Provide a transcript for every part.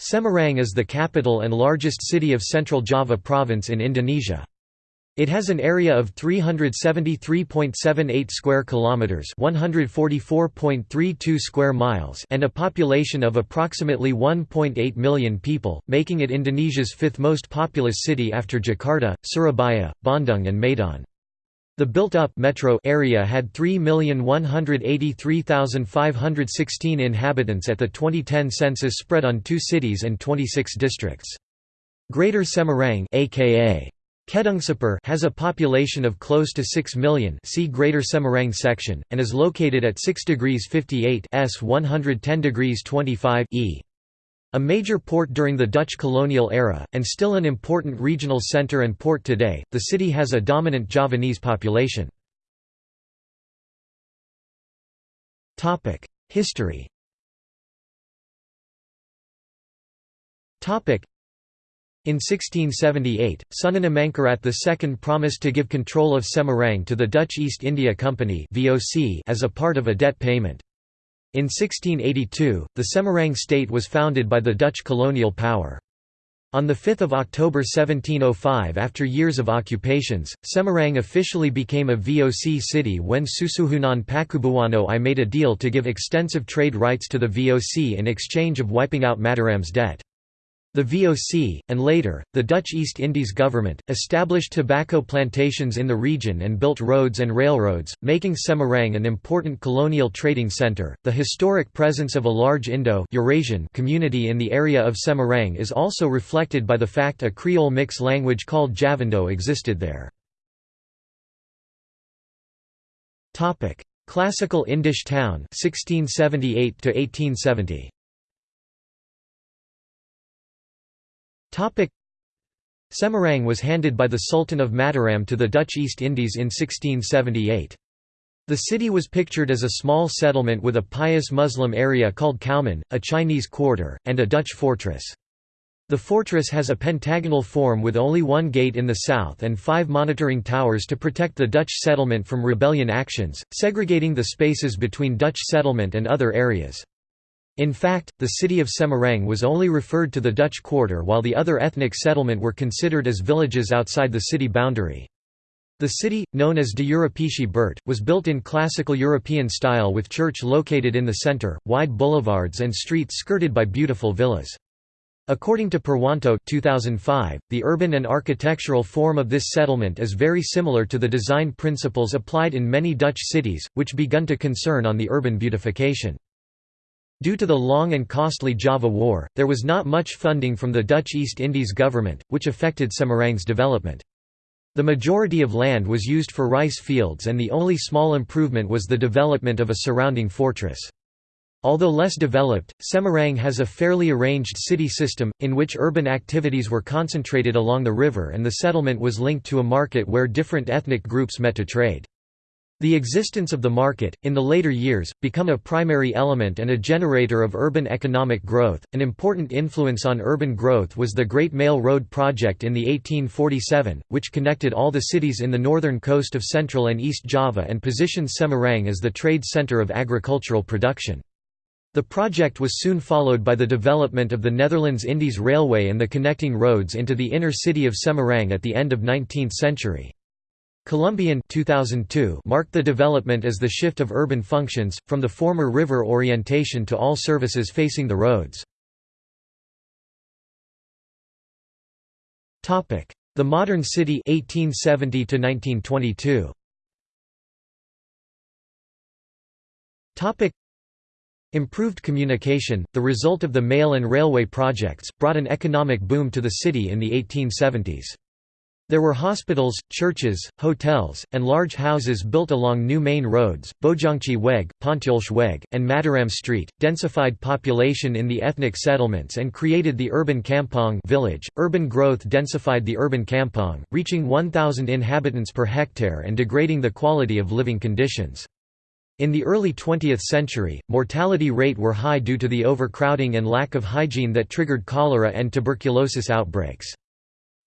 Semarang is the capital and largest city of Central Java province in Indonesia. It has an area of 373.78 square kilometers, 144.32 square miles, and a population of approximately 1.8 million people, making it Indonesia's fifth most populous city after Jakarta, Surabaya, Bandung and Medan. The built-up metro area had 3,183,516 inhabitants at the 2010 census spread on two cities and 26 districts. Greater Semarang aka Kedungsepur has a population of close to 6 million see Greater Semarang section, and is located at 6 degrees 58 s 110 degrees 25 e. A major port during the Dutch colonial era, and still an important regional centre and port today, the city has a dominant Javanese population. History in 1678, Sunan Amangkurat II promised to give control of Semarang to the Dutch East India Company as a part of a debt payment. In 1682, the Semarang state was founded by the Dutch colonial power. On 5 October 1705 after years of occupations, Semarang officially became a VOC city when Susuhunan Pakubuwono I made a deal to give extensive trade rights to the VOC in exchange of wiping out Mataram's debt. The VOC, and later, the Dutch East Indies government, established tobacco plantations in the region and built roads and railroads, making Semarang an important colonial trading centre. The historic presence of a large Indo-Eurasian community in the area of Semarang is also reflected by the fact a Creole mix language called Javindo existed there. Classical Indisch town 1678 to 1870. Semarang was handed by the Sultan of Mataram to the Dutch East Indies in 1678. The city was pictured as a small settlement with a pious Muslim area called Kauman, a Chinese quarter, and a Dutch fortress. The fortress has a pentagonal form with only one gate in the south and five monitoring towers to protect the Dutch settlement from rebellion actions, segregating the spaces between Dutch settlement and other areas. In fact, the city of Semarang was only referred to the Dutch quarter while the other ethnic settlement were considered as villages outside the city boundary. The city, known as de Europese Buurt, was built in classical European style with church located in the center, wide boulevards and streets skirted by beautiful villas. According to Purwanto 2005, the urban and architectural form of this settlement is very similar to the design principles applied in many Dutch cities, which begun to concern on the urban beautification. Due to the long and costly Java War, there was not much funding from the Dutch East Indies government, which affected Semarang's development. The majority of land was used for rice fields and the only small improvement was the development of a surrounding fortress. Although less developed, Semarang has a fairly arranged city system, in which urban activities were concentrated along the river and the settlement was linked to a market where different ethnic groups met to trade. The existence of the market, in the later years, become a primary element and a generator of urban economic growth. An important influence on urban growth was the Great Mail Road project in the 1847, which connected all the cities in the northern coast of Central and East Java and positioned Semarang as the trade center of agricultural production. The project was soon followed by the development of the Netherlands Indies Railway and the connecting roads into the inner city of Semarang at the end of 19th century. Colombijn 2002 marked the development as the shift of urban functions, from the former river orientation to all services facing the roads. The modern city 1870 to 1922. Improved communication, the result of the mail and railway projects, brought an economic boom to the city in the 1870s. There were hospitals, churches, hotels, and large houses built along new main roads, Bojongchi Weg, Pontulch Weg, and Mataram Street, densified population in the ethnic settlements and created the urban kampong village. Urban growth densified the urban kampong, reaching 1,000 inhabitants per hectare and degrading the quality of living conditions. In the early 20th century, mortality rate were high due to the overcrowding and lack of hygiene that triggered cholera and tuberculosis outbreaks.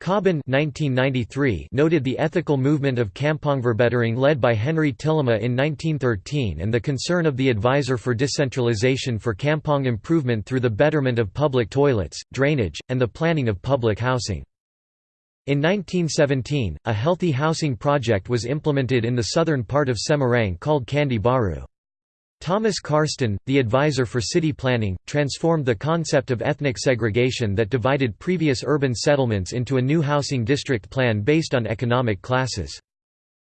1993 noted the ethical movement of Kampongverbetering led by Henry Tillema in 1913 and the concern of the advisor for decentralization for Kampong improvement through the betterment of public toilets, drainage, and the planning of public housing. In 1917, a healthy housing project was implemented in the southern part of Semarang called Candi Baru. Thomas Karsten, the advisor for city planning, transformed the concept of ethnic segregation that divided previous urban settlements into a new housing district plan based on economic classes.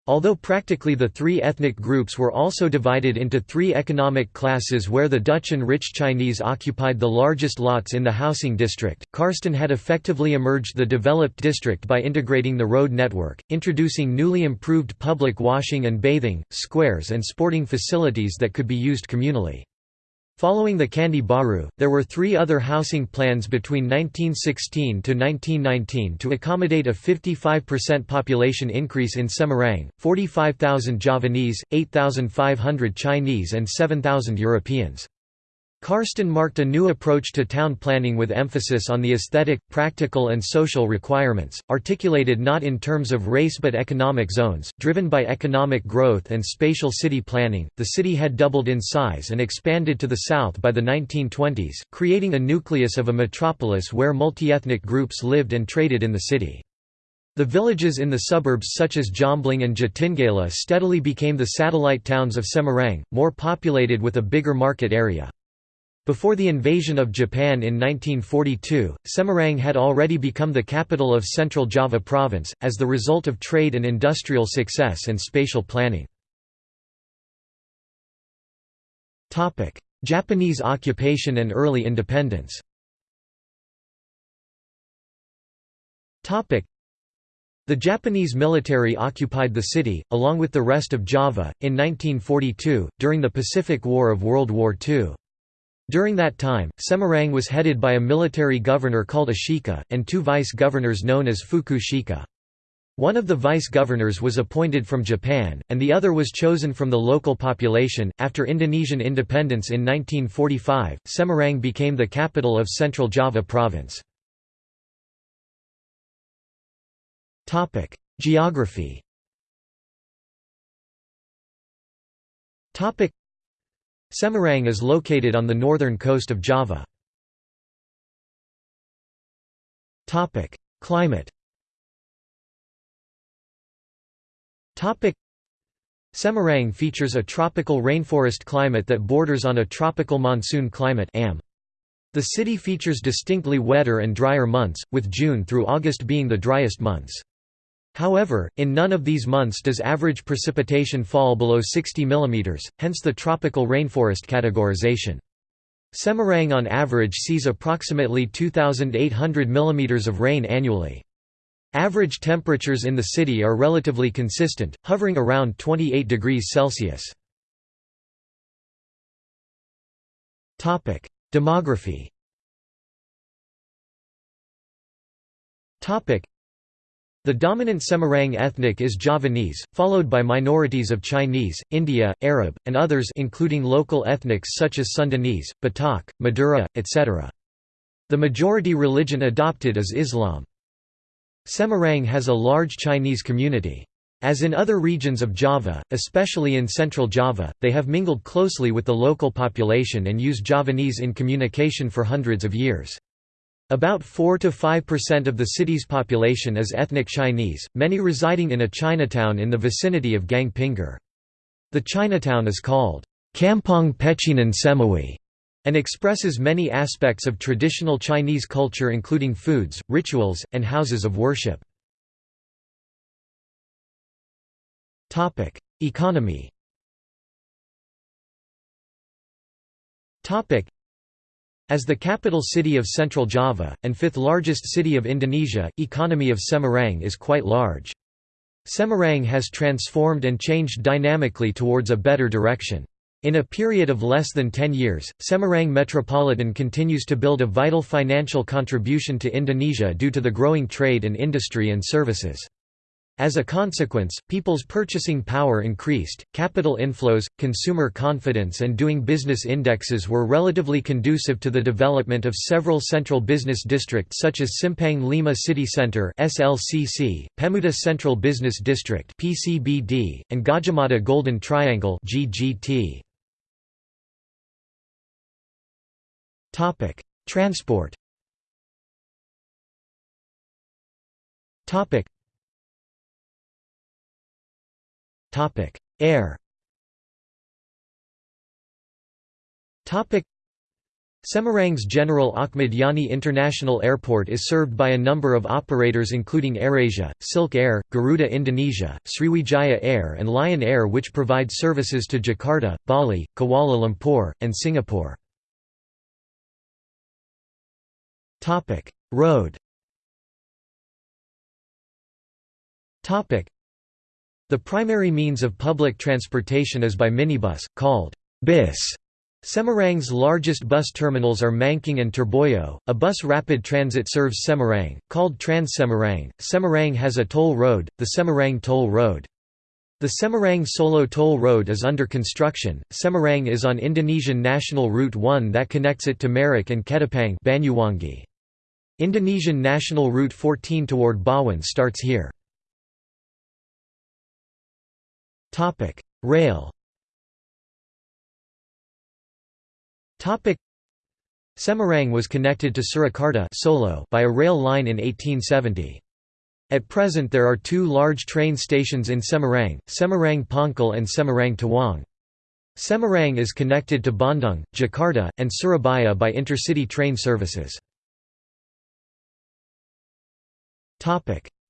Although practically the three ethnic groups were also divided into three economic classes where the Dutch and rich Chinese occupied the largest lots in the housing district, Karsten had effectively emerged the developed district by integrating the road network, introducing newly improved public washing and bathing, squares and sporting facilities that could be used communally. Following the Candi Baru, there were three other housing plans between 1916 to 1919 to accommodate a 55% population increase in Semarang, 45,000 Javanese, 8,500 Chinese and 7,000 Europeans. Karsten marked a new approach to town planning with emphasis on the aesthetic, practical and social requirements, articulated not in terms of race but economic zones. Driven by economic growth and spatial city planning, the city had doubled in size and expanded to the south by the 1920s, creating a nucleus of a metropolis where multi-ethnic groups lived and traded in the city. The villages in the suburbs such as Jomblang and Jatingaleh steadily became the satellite towns of Semarang, more populated with a bigger market area. Before the invasion of Japan in 1942, Semarang had already become the capital of Central Java Province, as the result of trade and industrial success and spatial planning. Japanese occupation and early independence the Japanese military occupied the city, along with the rest of Java, in 1942, during the Pacific War of World War II. During that time, Semarang was headed by a military governor called Ashika, and two vice-governors known as fuku shika. One of the vice-governors was appointed from Japan, and the other was chosen from the local population. After Indonesian independence in 1945, Semarang became the capital of Central Java Province. Topic: Geography. Topic: Semarang is located on the northern coast of Java. Climate Semarang features a tropical rainforest climate that borders on a tropical monsoon climate. The city features distinctly wetter and drier months, with June through August being the driest months. However, in none of these months does average precipitation fall below 60 mm, hence the tropical rainforest categorization. Semarang on average sees approximately 2,800 mm of rain annually. Average temperatures in the city are relatively consistent, hovering around 28 degrees Celsius. Demography the dominant Semarang ethnic is Javanese, followed by minorities of Chinese, India, Arab, and others including local ethnics such as Sundanese, Batak, Madura, etc. The majority religion adopted is Islam. Semarang has a large Chinese community. As in other regions of Java, especially in central Java, they have mingled closely with the local population and use Javanese in communication for hundreds of years. About 4 to 5% of the city's population is ethnic Chinese, many residing in a Chinatown in the vicinity of Gang Pinggir. The Chinatown is called Kampong Pecinan Semawi and expresses many aspects of traditional Chinese culture including foods, rituals, and houses of worship. Economy as the capital city of Central Java, and fifth largest city of Indonesia, economy of Semarang is quite large. Semarang has transformed and changed dynamically towards a better direction. In a period of less than 10 years, Semarang Metropolitan continues to build a vital financial contribution to Indonesia due to the growing trade and industry and services. As a consequence, people's purchasing power increased, capital inflows, consumer confidence and doing business indexes were relatively conducive to the development of several central business districts such as Simpang Lima City Center (SLCC), Pemuda Central Business District (PCBD), and Gajah Golden Triangle (GGT). Topic: Transport. Topic: Air. Semarang's General Ahmad Yani International Airport is served by a number of operators including AirAsia, Silk Air, Garuda Indonesia, Sriwijaya Air and Lion Air which provide services to Jakarta, Bali, Kuala Lumpur, and Singapore. Road the primary means of public transportation is by minibus, called bis. Semarang's largest bus terminals are Mangkang and Terboyo. A bus rapid transit serves Semarang, called Trans Semarang. Semarang has a toll road, the Semarang Toll Road. The Semarang Solo Toll Road is under construction. Semarang is on Indonesian National Route 1 that connects it to Merak and Ketapang Banyuwangi. Indonesian National Route 14 toward Bawen starts here. Topic: Rail. Topic: Semarang was connected to Surakarta Solo by a rail line in 1870. At present there are two large train stations in Semarang, Semarang Poncol and Semarang Tawang. Semarang is connected to Bandung, Jakarta, and Surabaya by intercity train services.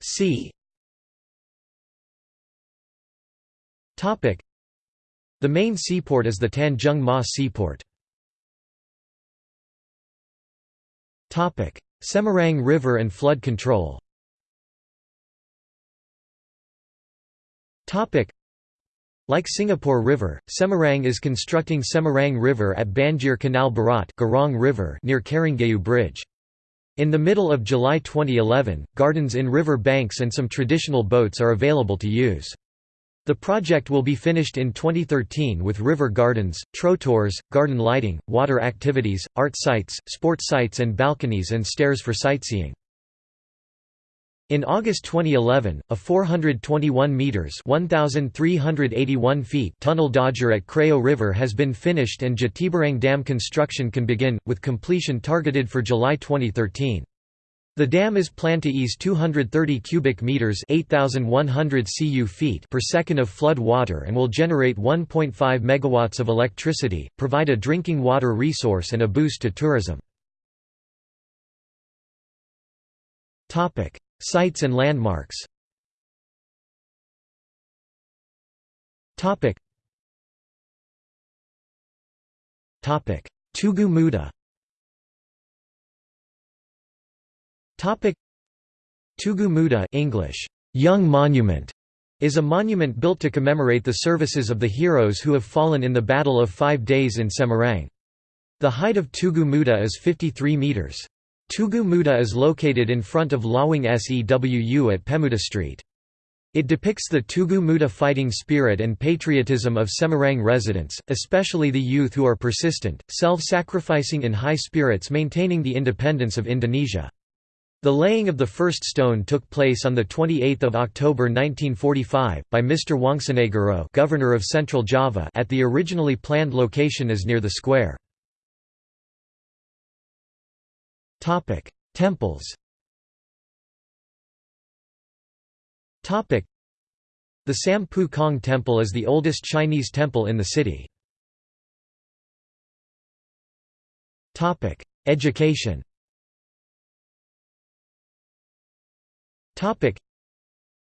Sea The main seaport is the Tanjung Mas seaport. Semarang River and flood control like Singapore River, Semarang is constructing Semarang River at Banjir Canal Barat River near Karanggayu Bridge. In the middle of July 2011, gardens in river banks and some traditional boats are available to use. The project will be finished in 2013 with river gardens, trotours, garden lighting, water activities, art sites, sports sites and balconies and stairs for sightseeing. In August 2011, a 421 meters (1381 feet) tunnel dodger at Kreo River has been finished and Jatibarang Dam construction can begin with completion targeted for July 2013. The dam is planned to ease 230 cubic meters (8100 cu feet) per second of flood water and will generate 1.5 megawatts of electricity, provide a drinking water resource and a boost to tourism. Topic: Sites and landmarks. Topic. Topic: Tugu Muda. Topic Tugu Muda English Young Monument is a monument built to commemorate the services of the heroes who have fallen in the Battle of Five Days in Semarang. The height of Tugu Muda is 53 metres. Tugu Muda is located in front of Lawang Sewu at Pemuda Street. It depicts the Tugu Muda fighting spirit and patriotism of Semarang residents, especially the youth who are persistent, self-sacrificing in high spirits maintaining the independence of Indonesia. The laying of the first stone took place on 28 October 1945, by Mr. Wongsonegoro governor of Central Java at the originally planned location as near the square. Temples The Sam Poo Kong Temple is the oldest Chinese temple in the city. Education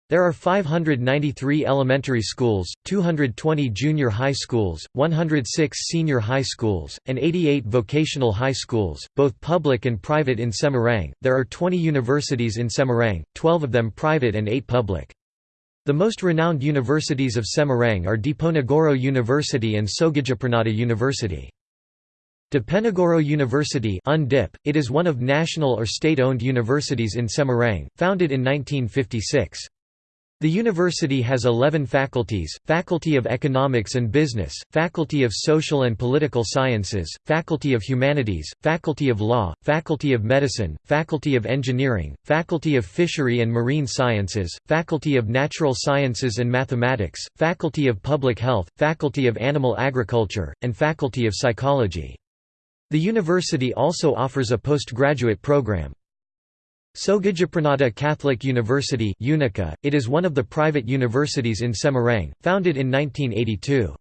There are 593 elementary schools, 220 junior high schools, 106 senior high schools, and 88 vocational high schools, both public and private in Semarang. There are 20 universities in Semarang, 12 of them private and 8 public. The most renowned universities of Semarang are Diponegoro University and Soegijapranata University. Diponegoro University UNDIP, it is one of national or state-owned universities in Semarang, founded in 1956. The university has 11 faculties, Faculty of Economics and Business, Faculty of Social and Political Sciences, Faculty of Humanities, Faculty of Law, Faculty of Medicine, Faculty of Engineering, Faculty of Fishery and Marine Sciences, Faculty of Natural Sciences and Mathematics, Faculty of Public Health, Faculty of Animal Agriculture, and Faculty of Psychology. The university also offers a postgraduate program. Soegijapranata Catholic University it is one of the private universities in Semarang, founded in 1982.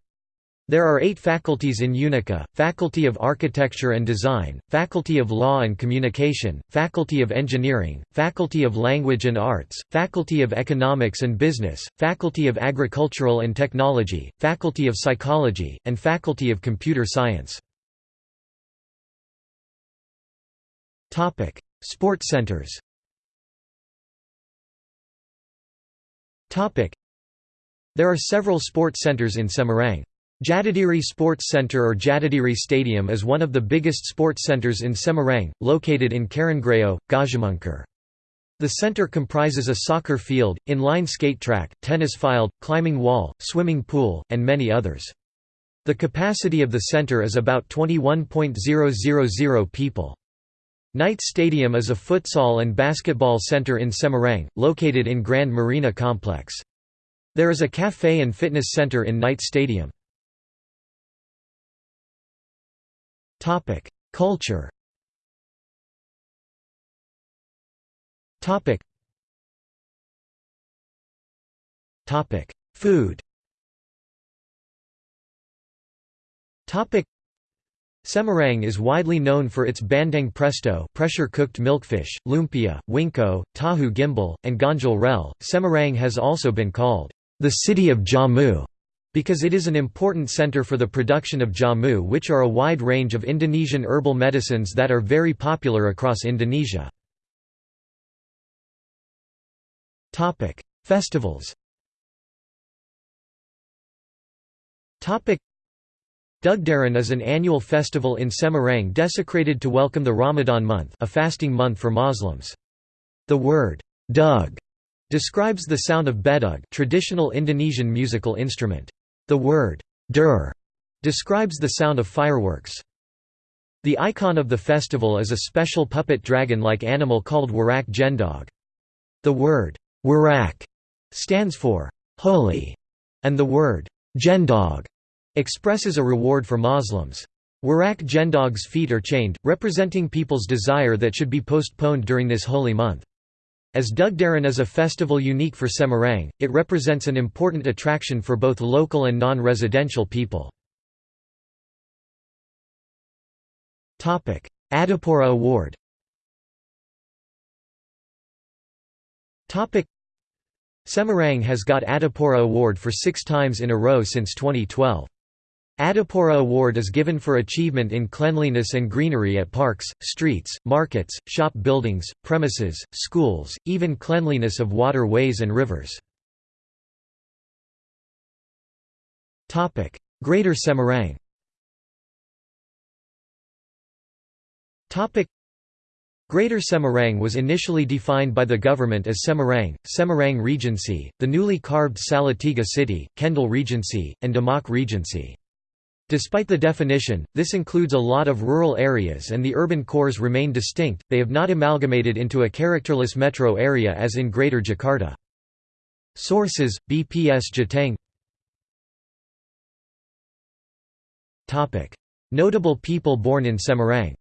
There are eight faculties in Unika, Faculty of Architecture and Design, Faculty of Law and Communication, Faculty of Engineering, Faculty of Language and Arts, Faculty of Economics and Business, Faculty of Agricultural and Technology, Faculty of Psychology, and Faculty of Computer Science. Sports centers Topic: There are several sports centers in Semarang. Jatidiri Sports Center or Jatidiri Stadium is one of the biggest sports centers in Semarang, located in Karangrejo, Gajahmungkur. The center comprises a soccer field, inline skate track, tennis field, climbing wall, swimming pool, and many others. The capacity of the center is about 21.000 people. Knight Stadium is a futsal and basketball center in Semarang, located in Grand Marina Complex. There is a cafe and fitness center in Knight Stadium. Culture Food Semarang is widely known for its bandeng presto pressure-cooked milkfish, lumpia, wingko, tahu gimbal, and ganjal rel. Semarang has also been called, "...the city of jamu", because it is an important center for the production of jamu which are a wide range of Indonesian herbal medicines that are very popular across Indonesia. Festivals Dugderan is an annual festival in Semarang desecrated to welcome the Ramadan month a fasting month for Muslims. The word, dug, describes the sound of bedug traditional Indonesian musical instrument. The word, dur, describes the sound of fireworks. The icon of the festival is a special puppet dragon-like animal called Warak Ngendog. The word, warak, stands for, holy, and the word, ngendog, expresses a reward for Muslims. Warak Ngendog's feet are chained, representing people's desire that should be postponed during this holy month. As Dugderan is a festival unique for Semarang, it represents an important attraction for both local and non-residential people. Adipura Award Semarang has got Adipura Award for six times in a row since 2012. Adipura Award is given for achievement in cleanliness and greenery at parks, streets, markets, shop buildings, premises, schools, even cleanliness of waterways and rivers. Greater Semarang Greater Semarang was initially defined by the government as Semarang, Semarang Regency, the newly carved Salatiga City, Kendal Regency, and Demak Regency. Despite the definition, this includes a lot of rural areas and the urban cores remain distinct, they have not amalgamated into a characterless metro area as in Greater Jakarta. Sources, BPS Jateng. Notable people born in Semarang.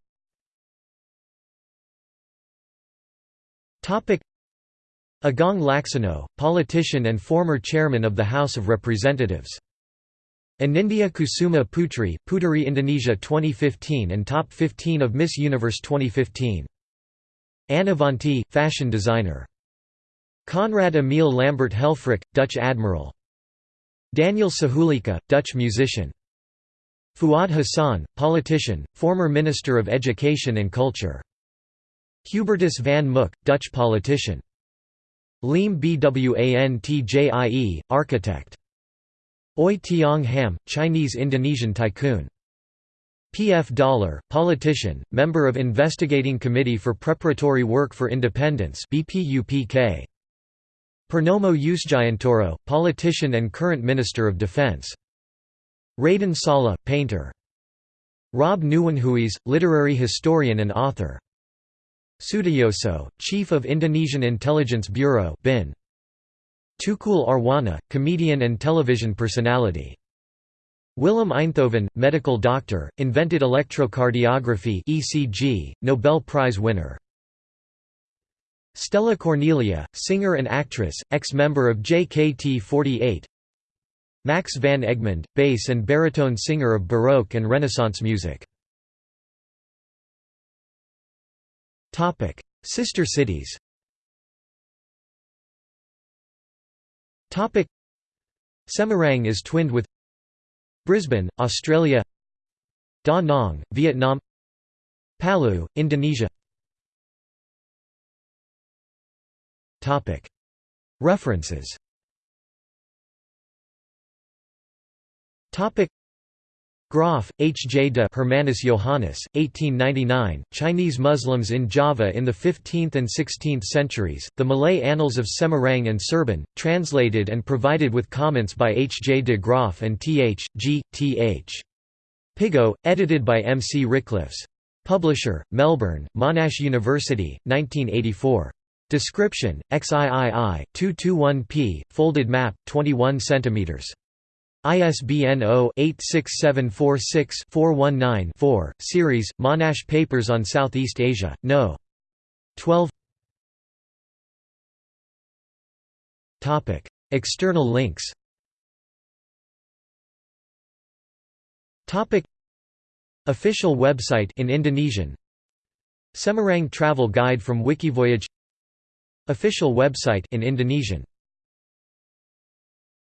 Agung Laksono, politician and former chairman of the House of Representatives Anindya Kusuma Putri, Puteri Indonesia 2015 and Top 15 of Miss Universe 2015. Anne fashion designer. Conrad Emil Lambert Helfrich, Dutch admiral. Daniel Sahuleka, Dutch musician. Fuad Hassan, politician, former Minister of Education and Culture. Hubertus van Mook, Dutch politician. Leem Bwantjie, architect. Oei Tiong Ham, Chinese-Indonesian tycoon. P.F. Dahler, politician, member of Investigating Committee for Preparatory Work for Independence BPUPK. Purnomo Yusgiantoro, politician and current Minister of Defense. Raden Saleh, painter. Rob Nieuwenhuys, literary historian and author. Sutiyoso, Chief of Indonesian Intelligence Bureau BIN. Tukul Arwana, comedian and television personality. Willem Einthoven, medical doctor, invented electrocardiography (ECG), Nobel Prize winner. Stella Cornelia, singer and actress, ex-member of JKT48. Max van Egmond, bass and baritone singer of Baroque and Renaissance music. Sister cities. Topic: Semarang is twinned with Brisbane, Australia. Da Nang, Vietnam. Palu, Indonesia. References Graaf, H. J. de Hermanus Johannes, 1899, Chinese Muslims in Java in the 15th and 16th centuries, The Malay Annals of Semarang and Cerbon, translated and provided with comments by H. J. de Graaf and T. H. G. T. H. Pigeaud, edited by M. C. Ricklefs. Publisher, Melbourne, Monash University, 1984. Description, XIII, 221p, folded map, 21 cm. ISBN 0-86746-419-4, series, Monash Papers on Southeast Asia, No. 12 External links Official website in Indonesian. Semarang travel guide from Wikivoyage. Official website in Indonesian